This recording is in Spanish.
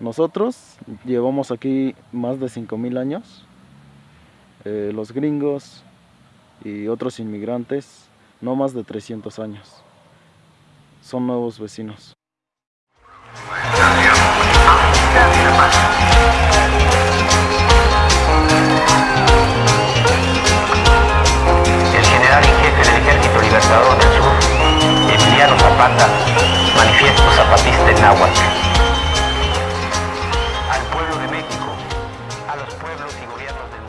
Nosotros llevamos aquí más de 5.000 años. Eh, los gringos y otros inmigrantes no más de 300 años. Son nuevos vecinos. El general y jefe del Ejército Libertador del Sur, Emiliano Zapata, manifiesto zapatista en Nahuatl. cubiertos